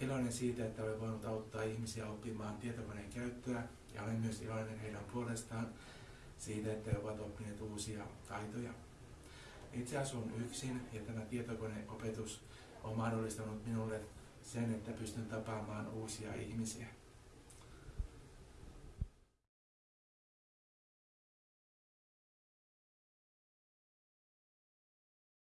iloinen siitä, että olen voinut auttaa ihmisiä oppimaan tietokoneen käyttöä ja olen myös iloinen heidän puolestaan siitä, että he ovat oppineet uusia taitoja. Itse asun yksin ja tämä tietokoneopetus on mahdollistanut minulle sen, että pystyn tapaamaan uusia ihmisiä.